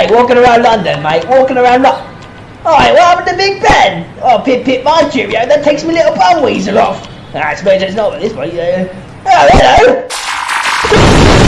mate, walking around London, mate, walking around London. Alright, what happened to Big Ben? Oh, pip pip my cheerio, that takes me little bum weasel off. I suppose it's not this way. yeah. oh, hello!